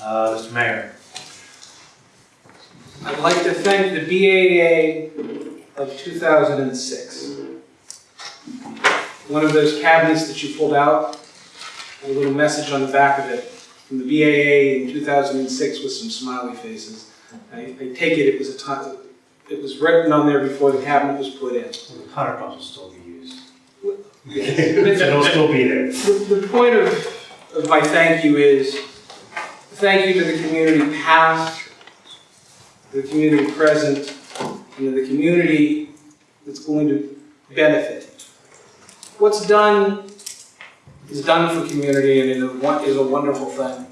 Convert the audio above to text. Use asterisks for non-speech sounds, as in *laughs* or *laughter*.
Uh, Mr. Mayor. I'd like to thank the BAA of 2006. One of those cabinets that you pulled out, a little message on the back of it, from the BAA in 2006 with some smiley faces. I, I take it it was a time, it was written on there before the cabinet was put in. The hundred bucks will still be used. *laughs* It'll still be there. The, the point of, of my thank you is, thank you to the community past, the community present, and the community that's going to benefit. What's done is done for community and is a, won- is a wonderful thing.